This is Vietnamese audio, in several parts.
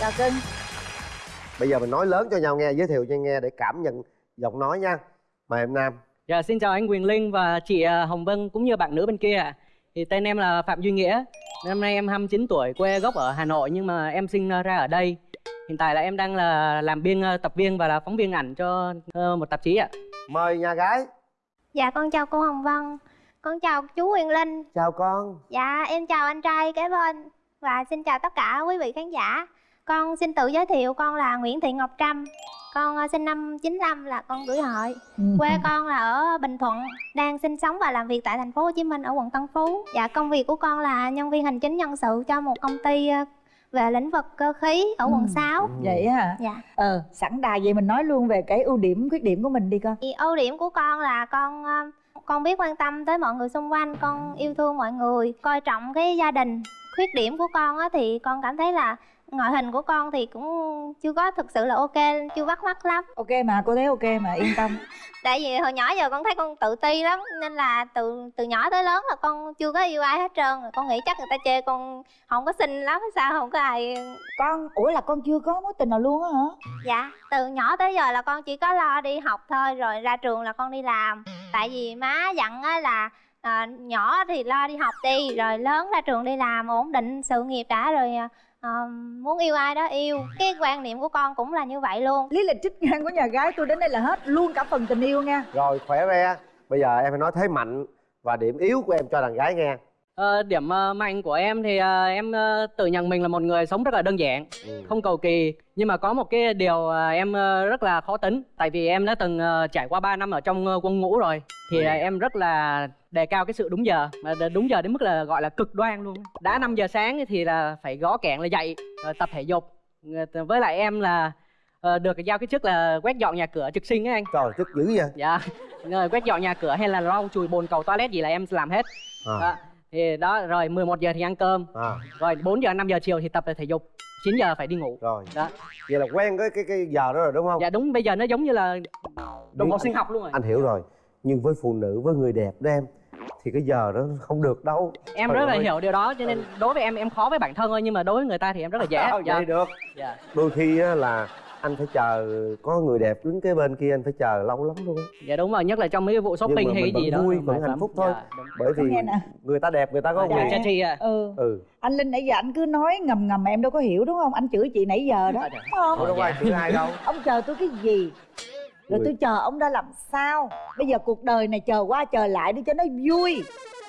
chào cưng bây giờ mình nói lớn cho nhau nghe giới thiệu cho nghe để cảm nhận giọng nói nha. Mời em nam. Dạ, xin chào anh Quyền Linh và chị à, Hồng Vân cũng như bạn nữ bên kia ạ. Thì tên em là Phạm Duy Nghĩa. Năm nay em 29 tuổi, quê gốc ở Hà Nội nhưng mà em sinh ra ở đây. Hiện tại là em đang là làm biên à, tập viên và là phóng viên ảnh cho ờ, một tạp chí ạ. mời nhà gái. Dạ con chào cô Hồng Vân. Con chào chú Huyền Linh. Chào con. Dạ em chào anh trai kế bên. Và xin chào tất cả quý vị khán giả Con xin tự giới thiệu con là Nguyễn Thị Ngọc Trâm. Con ờ, sinh năm 95 là con tuổi hợi. Quê con là ở Bình Thuận Đang sinh sống và làm việc tại thành phố Hồ Chí Minh ở quận Tân Phú. Dạ công việc của con là nhân viên hành chính nhân sự cho một công ty ờ, về lĩnh vực cơ khí ở quận Ừ. 6 vậy hả? Dạ. Ờ sẵn đà vậy mình nói luôn về cái ưu điểm khuyết điểm của mình đi con Thì ưu điểm của con là con ờ, con biết quan tâm tới mọi người xung quanh, con yêu thương mọi người, coi trọng cái gia đình. Khuyết điểm của con á thì con cảm thấy là ngoại hình của con thì cũng chưa có thực sự là ok, chưa bắt mắt lắm. ok mà cô thấy ok mà yên tâm Tại vì hồi nhỏ giờ con thấy con tự ti lắm nên là từ từ nhỏ tới lớn là con chưa có yêu ai hết trơn. rồi. Con nghĩ chắc người ta chê con không có xinh lắm hay sao không có ai con ủa là con chưa có mối tình nào luôn á hả Dạ, từ nhỏ tới giờ là con chỉ có lo đi học thôi rồi ra trường là con đi làm. Tại vì má dặn á là à, nhỏ thì lo đi học đi rồi lớn ra trường đi làm ổn định sự nghiệp đã rồi à, muốn yêu ai đó yêu. Cái quan niệm của con cũng là như vậy luôn. lý lịch trích ngang của nhà gái tôi đến đây là hết luôn cả phần tình yêu nha rồi khỏe re bây giờ em phải nói thế mạnh và điểm yếu của em cho đàn gái nghe Ờ, điểm ờ, mạnh của em thì ờ, em ờ, tự nhận mình là một người sống rất là đơn giản, ừ. không cầu kỳ. Nhưng mà có một cái điều ờ, em ờ, rất là khó tính. Tại vì em đã từng ờ, trải qua 3 năm ở trong ờ, quân ngũ rồi. Thì ờ, em rất là đề cao cái sự đúng giờ mà đúng giờ đến mức là gọi là cực đoan luôn đã 5 giờ sáng thì là phải gõ kẹn là dậy rồi tập thể dục với lại em là ờ, được giao cái chức là quét dọn nhà cửa trực sinh ấy anh trời tức dữ vậy dạ rồi quét dọn nhà cửa hay là lau chùi bồn cầu toilet gì là em làm hết à, đó. Thì đó rồi 11 giờ thì ăn cơm. À. Rồi 4 giờ 5 giờ chiều thì tập thể dục. 9 giờ phải đi ngủ. Rồi. Đó. Vậy là quen cái cái cái giờ đó rồi đúng không? Dạ đúng. Bây giờ nó giống như là đồng hồ sinh học luôn rồi. Anh hiểu rồi. Nhưng với phụ nữ với người đẹp đó em thì cái giờ đó không được đâu. Em Trời rất là ơi. hiểu điều đó cho nên đối với em em khó với bản thân thôi nhưng mà đối với người ta thì em rất là dễ. Dạ. vậy được. Dạ. Đôi khi á là anh phải chờ có người đẹp đứng cái bên kia anh phải chờ lâu lắm luôn á. Dạ đúng rồi nhất là trong mấy cái vụ shopping mà hay cái gì đó vui, vẫn hạnh phúc thôi. Dạ, đúng. bởi vì người ta đẹp người ta có dạ, quyền. cha chi à ừ. Ừ. Anh linh nãy giờ anh cứ nói ngầm ngầm mà em đâu có hiểu đúng không? Anh chửi chị nãy giờ đó. Dạ, dạ. đúng không? Ủa đâu có ai chửi ai đâu. Ông chờ tôi cái gì? Rồi tôi chờ ông đã làm sao? Bây giờ cuộc đời này chờ qua chờ lại đi cho nó vui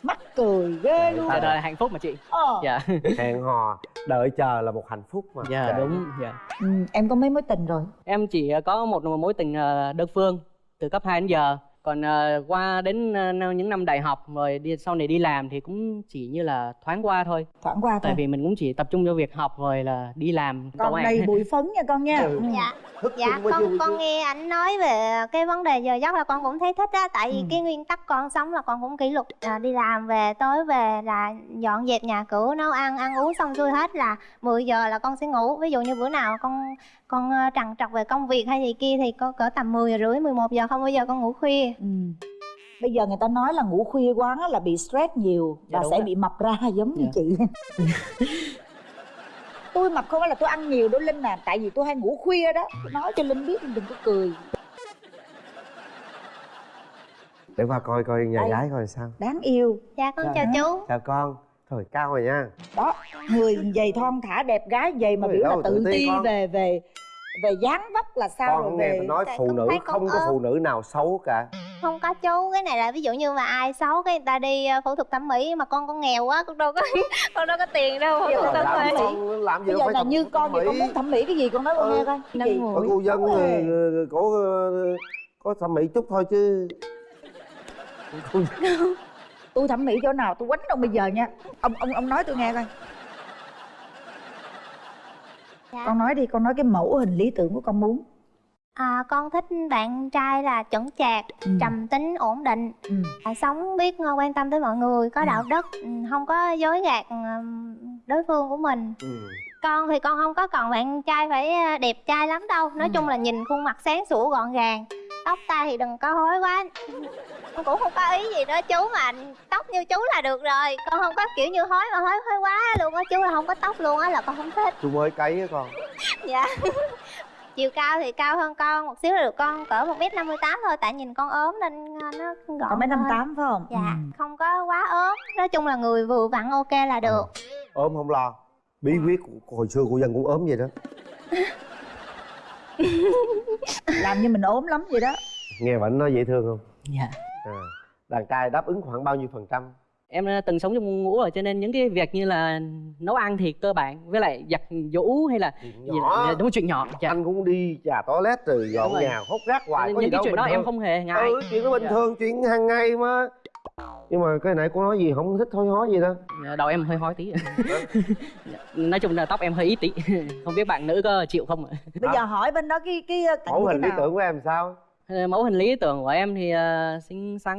mắc cười ghê luôn. dạ đời là hạnh phúc mà chị. Ờ. dạ. Hẹn hò. Đợi chờ là một hạnh phúc mà. Dạ Kệ. đúng dạ. Ừ, em có mấy mối tình rồi? Em chỉ có một mối tình ờ, đơn phương từ cấp 2 đến giờ còn ờ, qua đến ờ, những năm đại học rồi đi sau này đi làm thì cũng chỉ như là thoáng qua thôi thoảng qua thôi tại vì mình cũng chỉ tập trung cho việc học rồi là đi làm con công an. đầy bụi phấn nha con nha Ừ. Ừ. Dạ. thức Dạ con vui con nghe anh nói về cái vấn đề giờ giấc là con cũng thấy thích á tại vì Ừ. cái nguyên tắc con sống là con cũng kỷ luật à, đi làm về tối về là dọn dẹp nhà cửa nấu ăn ăn uống xong xuôi hết là 10 giờ là con sẽ ngủ ví dụ như bữa nào con con trằn trọc về công việc hay gì kia thì có cỡ tầm 10 giờ rưỡi 11 giờ không bao giờ con ngủ khuya Ừ. bây giờ người ta nói là ngủ khuya quá là bị stress nhiều Dạ, và sẽ ạ. bị mập ra giống như Dạ. chị tôi mập không phải là tôi ăn nhiều đâu linh à tại vì tôi hay ngủ khuya đó tôi nói cho linh biết linh đừng có cười để qua coi coi nhà Đây. gái coi sao đáng yêu dạ con Dạ. chào chú chào con thôi cao rồi nha đó người dày thon thả đẹp gái dày mà biểu là tự ti về về về dáng vóc là sao con rồi không nghe về tôi nói Tại phụ nữ không có phụ nữ nào xấu cả. Không có chú cái này là ví dụ như mà ai xấu cái người ta đi ờ, phẫu thuật thẩm mỹ mà con con nghèo quá con đâu có con đâu có tiền đâu phẫu Bây thuật thẩm làm mỹ. con làm gì bây đâu giờ phải là như con thì con muốn thẩm mỹ cái gì con nói con Ừ. nghe coi. Ở cô dân cổ ờ, có thẩm mỹ chút thôi chứ. Tôi thẩm mỹ chỗ nào? Tôi quánh ông bây giờ nha. Ông ông ông nói tôi nghe coi Dạ. con nói đi con nói cái mẫu hình lý tưởng của con muốn À, con thích bạn trai là chững chạc, Ừ. trầm tính, ổn định, ừ. à, sống biết quan tâm tới mọi người, có Ừ. đạo đức, ừ, không có dối gạt ừ, đối phương của mình. ừ. Con thì con không có còn bạn trai phải ờ, đẹp trai lắm đâu, nói Ừ. chung là nhìn khuôn mặt sáng sủa gọn gàng, tóc tai thì đừng có hối quá. Con cũng không có ý gì nữa chú mà tóc như chú là được rồi. Con không có kiểu như hối mà hối hối quá luôn á chú là không có tóc luôn á là con không thích. Chú mới cấy á con. Dạ. Chiều cao thì cao hơn con một xíu là được con cỡ một m năm mươi tám thôi tại nhìn con ốm nên ờ, nó gọn Có mấy năm tám phải không? dạ Ừ. không có quá ốm. Nói chung là người vừa vặn ok là được. Ốm không lo. Bí quyết của, hồi xưa của dân cũng ốm vậy đó Làm như mình ốm lắm vậy đó. nghe vẫn nói dễ thương không dạ à. đàn trai đáp ứng khoảng bao nhiêu phần trăm em ờ, từng sống trong ngũ rồi cho nên những cái việc như là nấu ăn thì cơ bản với lại giặt giũ hay là Chuyện nhỏ. là- đúng là chuyện nhỏ dạ. anh cũng đi trà toilet rồi dọn nhà hốt rác hoài có gì những cái đâu chuyện đó em không hề ngại ừ chuyện đó bình Dạ. thường chuyện hàng ngày mà nhưng mà cái nãy cô nói gì không thích thôi hói gì đó Dạ, đầu em hơi hói tí. Nói chung là tóc em hơi ít tí. Không biết bạn nữ có chịu không ạ? Bây giờ hỏi bên đó cái cái cảnh mẫu hình lý tưởng của em sao? Ờ, mẫu hình lý tưởng của em thì ờ, xinh xắn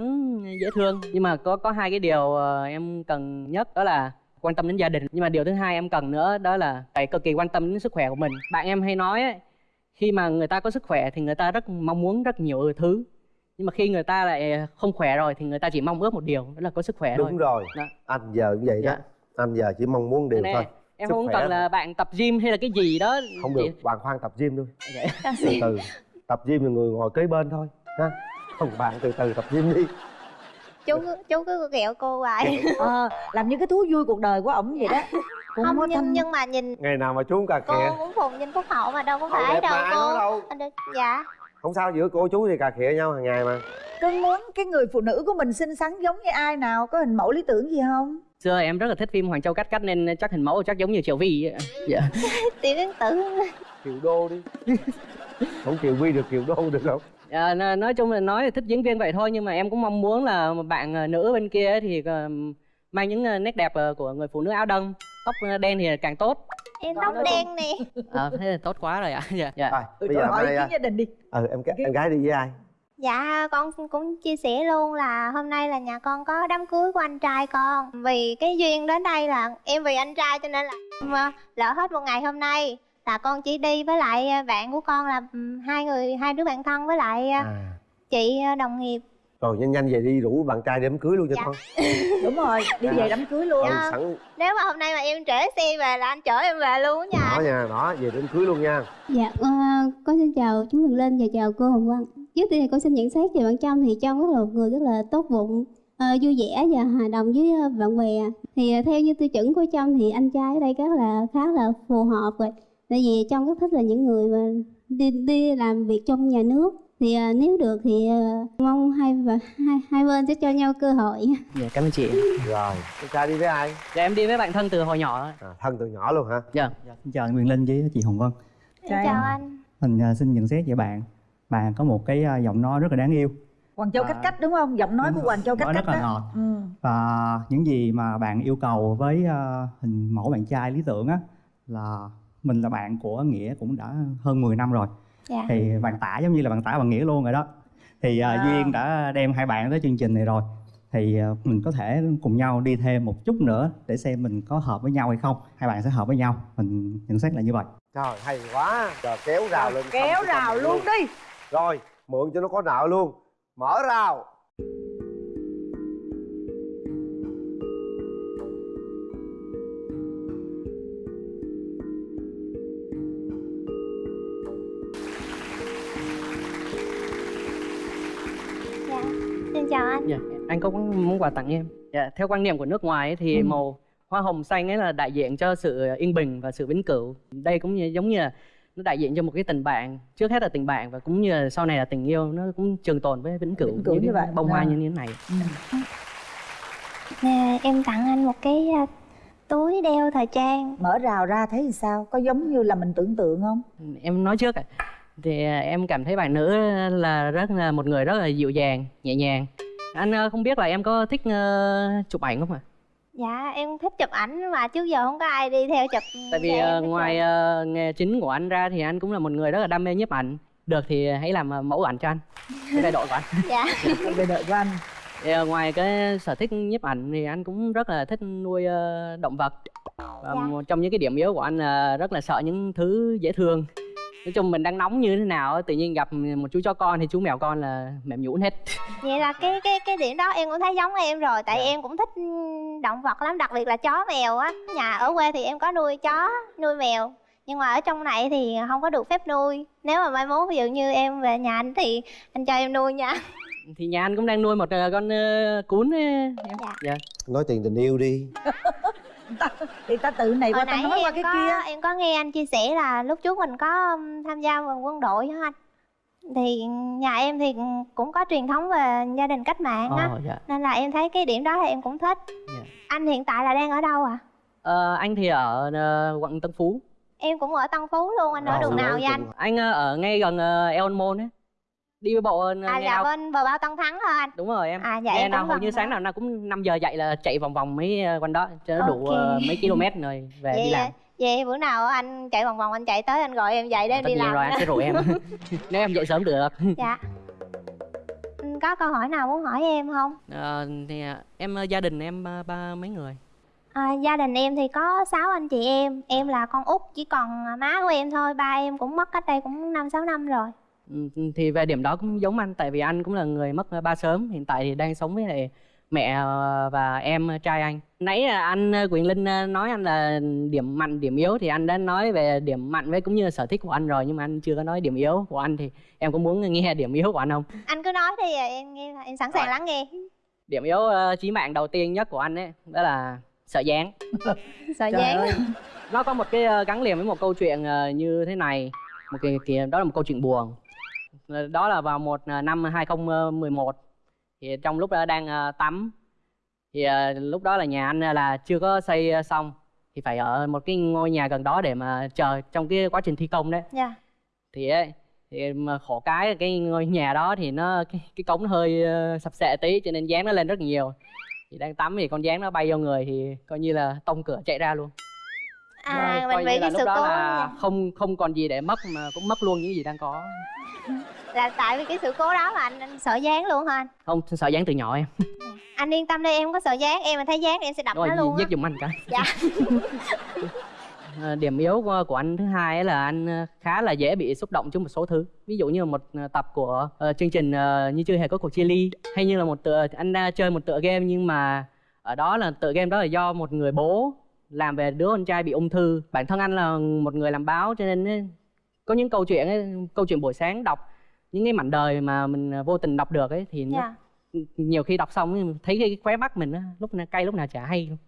dễ thương. Nhưng mà có có hai cái điều ờ, em cần nhất đó là quan tâm đến gia đình. Nhưng mà điều thứ hai em cần nữa đó là phải cực kỳ quan tâm đến sức khỏe của mình. Bạn em hay nói ấy, khi mà người ta có sức khỏe thì người ta rất mong muốn rất nhiều thứ nhưng mà khi người ta lại không khỏe rồi thì người ta chỉ mong ước một điều đó là có sức khỏe đúng thôi. rồi. Đó. anh giờ cũng vậy đó. Dạ. anh giờ chỉ mong muốn điều Nè, thôi. em Sức không cần là bạn tập gym hay là cái gì đó. Không được bạn khoan tập gym thôi Dạ. từ từ. Tập gym là người ngồi kế bên thôi ha. Không bạn từ từ tập gym đi. Chú cứ- chú cứ ghẹo cô hoài. Ờ, làm như cái thú vui cuộc đời của ổng vậy đó. Cũng không nhưng thanh- nhưng mà nhìn ngày nào mà chú uống cà cô khịa muốn phùng trên phúc hậu mà đâu có phải đâu cô. đâu. Anh được- dạ không sao giữa cô chú thì cà khịa nhau hàng ngày mà. Cưng muốn cái người phụ nữ của mình xinh xắn giống như ai nào có hình mẫu lý tưởng gì không? Xưa em rất là thích phim Hoàng Châu Cắt Cắt nên chắc hình mẫu chắc giống như Triệu Vi ấy. dạ. tiểu yến tử kiều đô đi. Không kiều vi được kiều đô được không? À, nói chung là nói là thích diễn viên vậy thôi nhưng mà em cũng mong muốn là một bạn ờ, nữ bên kia thì ờ, mang những ờ, nét đẹp của người phụ nữ áo đông tóc đen thì càng tốt em tóc đen nè. À, thế là tốt quá rồi ạ. Dạ. Dạ. Rồi bây giờ hỏi ý kiến à, gia đình đi. Ừ em em gái đi với ai? Dạ con cũng chia sẻ luôn là hôm nay là nhà con có đám cưới của anh trai con. Vì cái duyên đến đây là em vì anh trai cho nên là em, ờ, lỡ hết một ngày hôm nay Là con chỉ đi với lại ờ, bạn của con là hai người hai đứa bạn thân với lại ờ, à. chị ờ, đồng nghiệp rồi nhanh nhanh về đi rủ bạn trai đám cưới luôn cho Dạ. con đúng rồi đi về đám cưới luôn ừ, sẵn Nếu mà hôm nay mà em trễ xe về là anh chở em về luôn á nha đó nha đó về đám cưới luôn nha Dạ, ờ, con xin chào chú Huyền Linh và chào cô Hồng Vân. Trước tiên thì con xin nhận xét về bạn Trâm thì Trâm rất là một người rất là tốt bụng, ờ, vui vẻ và hòa đồng với ờ, bạn bè. Thì ờ, theo như tiêu chuẩn của Trâm thì anh trai ở đây rất là khá là phù hợp rồi. Tại vì Trâm rất thích là những người mà đi đi làm việc trong nhà nước. Thì ờ, nếu được thì ờ, mong hai và hai, hai bên sẽ cho nhau cơ hội. dạ cảm ơn chị. Rồi bạn trai đi với ai? Dạ em đi với bạn thân từ hồi nhỏ à, thân từ nhỏ luôn hả? Dạ. Xin chào anh Quyền Linh với chị Hồng Vân. Chào chào. em. anh. Mình à, xin nhận xét về bạn. Bạn có một cái à, giọng nói rất là đáng yêu. Hoàng Châu À, cách cách đúng không? Giọng nói đúng của Hoàng Châu cách cách rất là đó. ngọt. ừ. Và những gì mà bạn yêu cầu với à, hình mẫu bạn trai lý tưởng á Là mình là bạn của Nghĩa cũng đã hơn 10 năm rồi Dạ. Thì bạn tả giống như là bạn tả bằng Nghĩa luôn rồi đó. Thì à, À. Duyên đã đem hai bạn tới chương trình này rồi. Thì à, mình có thể cùng nhau đi thêm một chút nữa để xem mình có hợp với nhau hay không. Hai bạn sẽ hợp với nhau. Mình nhận xét là như vậy. Trời hay quá. Giờ kéo rào lên kéo rào con luôn. đi. Rồi mượn cho nó có nợ luôn. Mở rào dạ anh có món quà tặng em? Dạ theo quan niệm của nước ngoài ấy, thì Ừ. màu hoa hồng xanh ấy là đại diện cho sự yên bình và sự vĩnh cửu. Đây cũng như giống như là nó đại diện cho một cái tình bạn trước hết là tình bạn và cũng như là sau này là tình yêu nó cũng trường tồn với vĩnh cửu, Vĩnh cửu như cái vậy. bông hoa À. như thế này. Ừ. Nè em tặng anh một cái à, túi đeo thời trang. Mở rào ra thấy thì sao? Có giống như là mình tưởng tượng không? Em nói trước ạ. Thì à, em cảm thấy bạn nữ là rất là một người rất là dịu dàng nhẹ nhàng anh ờ, không biết là em có thích ờ, chụp ảnh không ạ? Dạ em thích chụp ảnh mà trước giờ không có ai đi theo chụp tại vì ờ, ngoài ờ, nghề chính của anh ra thì anh cũng là một người rất là đam mê nhiếp ảnh. Được thì hãy làm mẫu ảnh cho anh cái đại đội của anh. Dạ. Về đợi của anh. Thì, ngoài cái sở thích nhiếp ảnh thì anh cũng rất là thích nuôi động vật. Và Dạ. một trong những cái điểm yếu của anh là rất là sợ những thứ dễ thương nói chung mình đang nóng như thế nào á, tự nhiên gặp một chú chó con thì chú mèo con là mềm nhũn hết. Vậy là cái cái cái điểm đó em cũng thấy giống em rồi Tại Dạ. em cũng thích động vật lắm Đặc biệt là chó mèo á. Nhà ở quê thì em có nuôi chó, nuôi mèo nhưng mà ở trong này thì không có được phép nuôi. Nếu mà mai mốt ví dụ như em về nhà anh thì anh cho em nuôi nha. Thì nhà anh cũng đang nuôi một ờ, con ờ, cún ấy, em. Dạ. dạ. Nói tiền tình yêu đi thì ta tự này qua ta nãy nói qua em cái có kia. em có nghe anh chia sẻ là lúc trước mình có tham gia vào quân đội hả anh? Thì nhà em thì cũng có truyền thống về gia đình cách mạng á. Ồ, dạ. nên là em thấy cái điểm đó thì em cũng thích. Dạ. anh hiện tại là đang ở đâu ạ? Ờ, anh thì ở ờ, quận Tân Phú. Em cũng ở Tân Phú luôn anh ở Ờ, đường nào vậy anh? Anh ở ngay gần uh, Eon Mall ấy đi bộ ờ, à nghe là nào- bên bờ bao Tân Thắng hả anh. Đúng rồi em. À, dạ, Nghe em nào hầu gần như đó. sáng nào nó cũng 5 giờ dậy là chạy vòng vòng mấy ờ, quanh đó cho nó đủ Ok. ờ, mấy km rồi về đi vậy làm. vậy bữa nào anh chạy vòng vòng anh chạy tới anh gọi em dậy để em tất đi làm. rồi anh sẽ rủ em. Nếu em dậy sớm được. Dạ. Ừ, có câu hỏi nào muốn hỏi em không? Ờ, thì em gia đình em ờ, ba mấy người? À, gia đình em thì có 6 anh chị em. Em là con út chỉ còn má của em thôi Ba em cũng mất cách đây cũng 5-6 năm rồi thì về điểm đó cũng giống anh tại vì anh cũng là người mất ba sớm hiện tại thì đang sống với lại mẹ ờ, và em ờ, trai anh. Nãy là anh ờ, Quyền Linh nói anh là điểm mạnh điểm yếu thì anh đã nói về điểm mạnh với cũng như là sở thích của anh rồi nhưng mà anh chưa có nói điểm yếu của anh thì em có muốn nghe điểm yếu của anh không? Anh cứ nói đi em nghe em sẵn sàng Rồi. lắng nghe. Điểm yếu chí mạng đầu tiên nhất của anh ấy đó là sợ dáng. Sợ dáng. ơi. nó có một cái gắn liền với một câu chuyện như thế này một cái, cái đó là một câu chuyện buồn đó là vào một ờ, năm 2011 thì trong lúc đó đang ờ, tắm. Thì ờ, lúc đó là nhà anh là chưa có xây ờ, xong. Thì phải ở một cái ngôi nhà gần đó để mà chờ trong cái quá trình thi công đấy. Dạ. Thì ấy, thì mà khổ cái cái ngôi nhà đó thì nó cái, cái cống nó hơi ờ, sập sệ tí cho nên dán nó lên rất nhiều. Thì đang tắm thì con dán nó bay vô người thì coi như là tông cửa chạy ra luôn. À Rồi, coi mình bị như là cái lúc đó là không không còn gì để mất mà cũng mất luôn những gì đang có Là tại vì cái sự cố đó mà anh, anh sợ dáng luôn hả anh? Không sợ dán từ nhỏ em. Anh yên tâm đi em không có sợ dáng Em mà thấy dáng thì em sẽ đập rồi nó luôn giết giùm anh cái. Dạ. Ờ, điểm yếu của, của anh thứ hai là anh ờ, khá là dễ bị xúc động trước một số thứ. Ví dụ như một ờ, tập của ờ, chương trình ờ, như chưa hề có cuộc chia ly hay như là một tựa anh đã chơi một tựa game nhưng mà ở đó là tựa game đó là do một người bố làm về đứa con trai bị ung thư. Bản thân anh là một người làm báo cho nên ấy, có những câu chuyện ấy, câu chuyện buổi sáng đọc những cái mảnh đời mà mình vô tình đọc được ấy thì nó, Dạ. nhiều khi đọc xong ấy, thấy cái khóe mắt mình á lúc nào cay lúc nào chả hay luôn.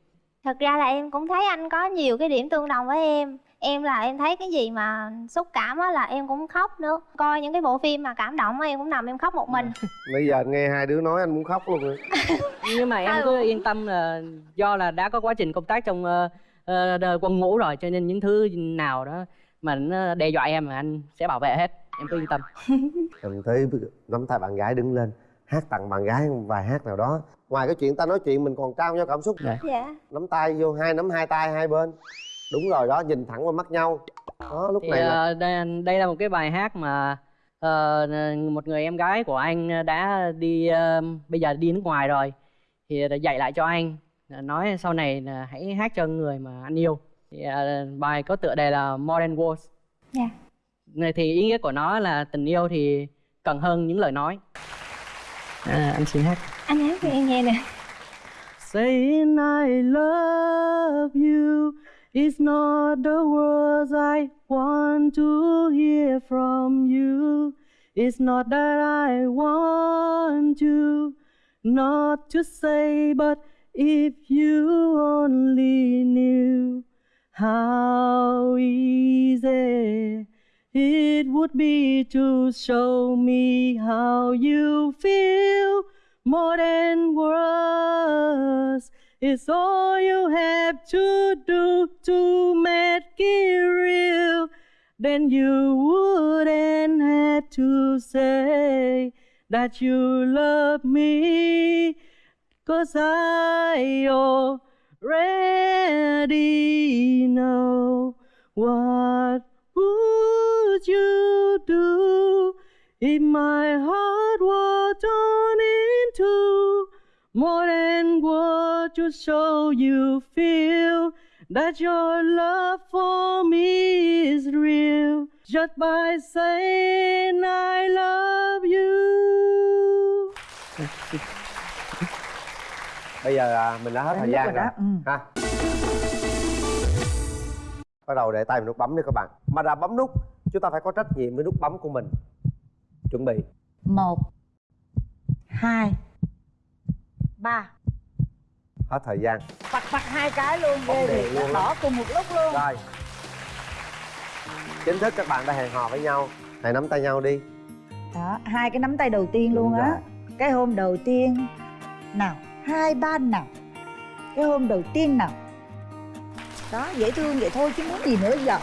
Thật ra là em cũng thấy anh có nhiều cái điểm tương đồng với em. Em là em thấy cái gì mà xúc cảm á là em cũng khóc nữa. Coi những cái bộ phim mà cảm động á em cũng nằm em khóc một mình. Bây giờ nghe hai đứa nói anh muốn khóc luôn rồi. Nhưng mà em Ừ. cứ yên tâm là do là đã có quá trình công tác trong đ- quân ngũ rồi cho nên những thứ nào đó mà nó đe dọa em là anh sẽ bảo vệ hết em cứ yên tâm. Mình tới nắm tay bạn gái đứng lên hát tặng bạn gái một vài hát nào đó. Ngoài cái chuyện ta nói chuyện mình còn trao nhau cảm xúc. Dạ. Dạ. Nắm tay vô hai nắm hai tay hai bên. Đúng rồi đó nhìn thẳng vào mắt nhau. Đó lúc thì này là ờ, đây, đây là một cái bài hát mà ờ, một người em gái của anh đã đi ờ, bây giờ đi nước ngoài rồi. Thì đã dạy lại cho anh nói sau này là hãy hát cho người mà anh yêu. Thì ờ, bài có tựa đề là More Than Words Dạ. Này thì ý nghĩa của nó là tình yêu thì cần hơn những lời nói. À, anh xin hát. Anh hát cho em nghe nè. Saying I love you is not the words I want to hear from you. It's not that I want you not to say, but if you only knew how easy it would be to show me how you feel more than words. It's all you have to do to make it real. Then you wouldn't have to say that you love me. Cause I already know what would you do. If my heart were torn into more than what you show you feel that your love for me is real. Just by saying I love you. bây giờ à, mình đã hết Đến thời gian rồi ừ. ha. Bắt đầu để tay vào nút bấm đi các bạn. Mà đã bấm nút chúng ta phải có trách nhiệm với nút bấm của mình. Chuẩn bị. Một hai ba. Hết thời gian. Phật phật hai cái luôn ghê thiệt. luôn đỏ cùng một lúc luôn. Rồi. Chính thức các bạn đã hẹn hò với nhau. Hãy nắm tay nhau đi. Đó hai cái nắm tay đầu tiên luôn Đúng á. rồi. cái hôm đầu tiên nào hai ba nào. Cái hôm đầu tiên nào. Đó dễ thương vậy thôi chứ muốn gì nữa giờ